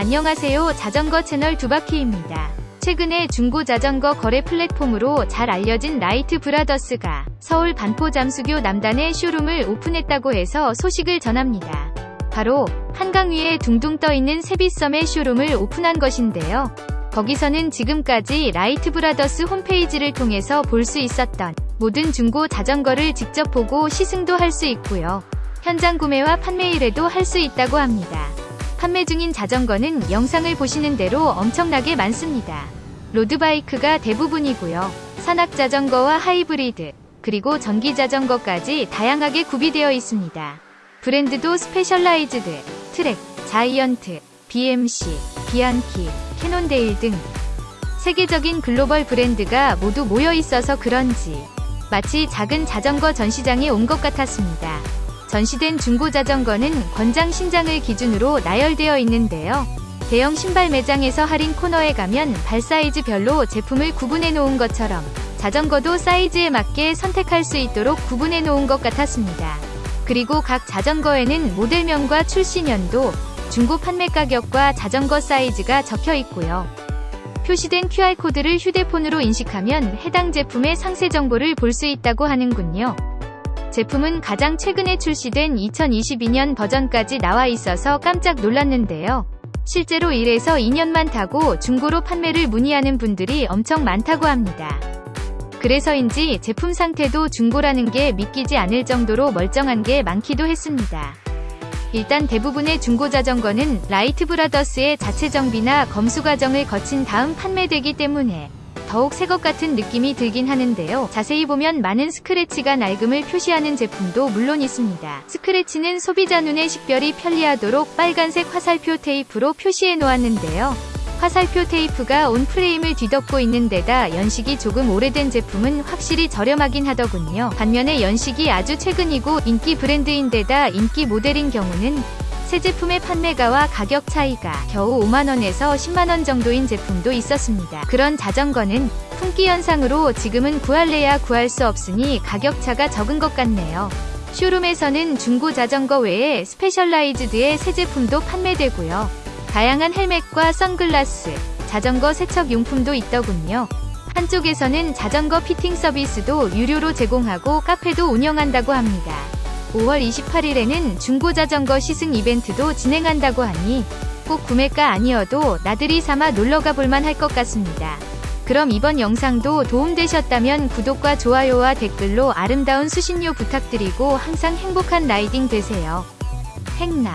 안녕하세요. 자전거 채널 두바퀴입니다. 최근에 중고 자전거 거래 플랫폼으로 잘 알려진 라이트 브라더스가 서울 반포 잠수교 남단에 쇼룸을 오픈했다고 해서 소식을 전합니다. 바로 한강 위에 둥둥 떠있는 세빛섬에 쇼룸을 오픈한 것인데요. 거기서는 지금까지 라이트 브라더스 홈페이지를 통해서 볼 수 있었던 모든 중고 자전거를 직접 보고 시승도 할 수 있고요. 현장 구매와 판매 의뢰도 할 수 있다고 합니다. 판매 중인 자전거는 영상을 보시는 대로 엄청나게 많습니다. 로드바이크가 대부분이고요. 산악자전거와 하이브리드, 그리고 전기자전거까지 다양하게 구비되어 있습니다. 브랜드도 스페셜라이즈드, 트랙, 자이언트, BMC, 비안키, 캐논데일 등 세계적인 글로벌 브랜드가 모두 모여 있어서 그런지 마치 작은 자전거 전시장에 온 것 같았습니다. 전시된 중고 자전거는 권장 신장을 기준으로 나열되어 있는데요. 대형 신발 매장에서 할인 코너에 가면 발 사이즈별로 제품을 구분해 놓은 것처럼 자전거도 사이즈에 맞게 선택할 수 있도록 구분해 놓은 것 같았습니다. 그리고 각 자전거에는 모델명과 출시년도, 중고 판매 가격과 자전거 사이즈가 적혀 있고요. 표시된 QR코드를 휴대폰으로 인식하면 해당 제품의 상세 정보를 볼 수 있다고 하는군요. 제품은 가장 최근에 출시된 2022년 버전까지 나와 있어서 깜짝 놀랐는데요. 실제로 1에서 2년만 타고 중고로 판매를 문의하는 분들이 엄청 많다고 합니다. 그래서인지 제품 상태도 중고라는 게 믿기지 않을 정도로 멀쩡한 게 많기도 했습니다. 일단 대부분의 중고 자전거는 라이트 브라더스의 자체 정비나 검수 과정을 거친 다음 판매되기 때문에 더욱 새 것 같은 느낌이 들긴 하는데요. 자세히 보면 많은 스크래치가 낡음을 표시하는 제품도 물론 있습니다. 스크래치는 소비자 눈에 식별이 편리하도록 빨간색 화살표 테이프로 표시해 놓았는데요. 화살표 테이프가 온 프레임을 뒤덮고 있는 데다 연식이 조금 오래된 제품은 확실히 저렴하긴 하더군요. 반면에 연식이 아주 최근이고 인기 브랜드인 데다 인기 모델인 경우는 새 제품의 판매가와 가격 차이가 겨우 5만원에서 10만원 정도인 제품도 있었습니다. 그런 자전거는 품귀 현상으로 지금은 구할래야 구할 수 없으니 가격차가 적은 것 같네요. 쇼룸에서는 중고 자전거 외에 스페셜라이즈드의 새 제품도 판매되고요. 다양한 헬멧과 선글라스, 자전거 세척 용품도 있더군요. 한쪽에서는 자전거 피팅 서비스도 유료로 제공하고 카페도 운영한다고 합니다. 5월 28일에는 중고자전거 시승 이벤트도 진행한다고 하니 꼭 구매가 아니어도 나들이 삼아 놀러가 볼만 할 것 같습니다. 그럼 이번 영상도 도움되셨다면 구독과 좋아요와 댓글로 아름다운 수신료 부탁드리고 항상 행복한 라이딩 되세요. 행나